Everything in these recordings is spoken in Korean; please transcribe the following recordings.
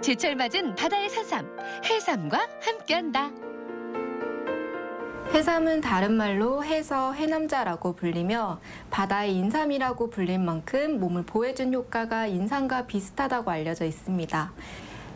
제철 맞은 바다의 산삼, 해삼과 함께한다. 해삼은 다른 말로 해서 해남자라고 불리며 바다의 인삼이라고 불린 만큼 몸을 보호해준 효과가 인삼과 비슷하다고 알려져 있습니다.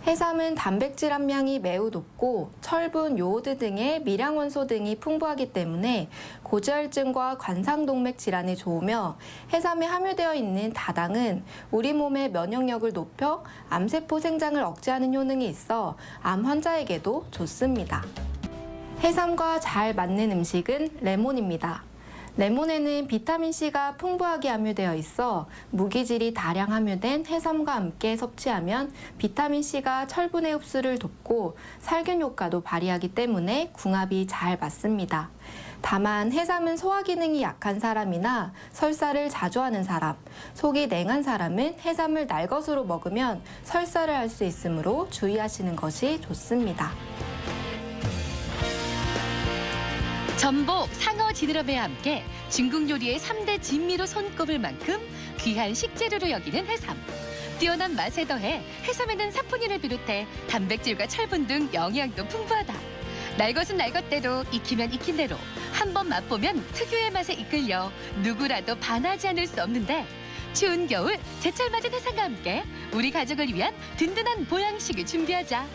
해삼은 단백질 함량이 매우 높고 철분, 요오드 등의 미량 원소 등이 풍부하기 때문에 고지혈증과 관상동맥 질환에 좋으며 해삼에 함유되어 있는 다당은 우리 몸의 면역력을 높여 암세포 생장을 억제하는 효능이 있어 암 환자에게도 좋습니다. 해삼과 잘 맞는 음식은 레몬입니다. 레몬에는 비타민C가 풍부하게 함유되어 있어 무기질이 다량 함유된 해삼과 함께 섭취하면 비타민C가 철분의 흡수를 돕고 살균 효과도 발휘하기 때문에 궁합이 잘 맞습니다. 다만 해삼은 소화 기능이 약한 사람이나 설사를 자주 하는 사람, 속이 냉한 사람은 해삼을 날것으로 먹으면 설사를 할 수 있으므로 주의하시는 것이 좋습니다. 전복, 상어, 지느러미와 함께 중국 요리의 삼대 진미로 손꼽을 만큼 귀한 식재료로 여기는 해삼. 뛰어난 맛에 더해 해삼에는 사포닌을 비롯해 단백질과 철분 등 영양도 풍부하다. 날 것은 날 것대로 익히면 익힌 대로 한 번 맛보면 특유의 맛에 이끌려 누구라도 반하지 않을 수 없는데 추운 겨울 제철 맞은 해삼과 함께 우리 가족을 위한 든든한 보양식을 준비하자.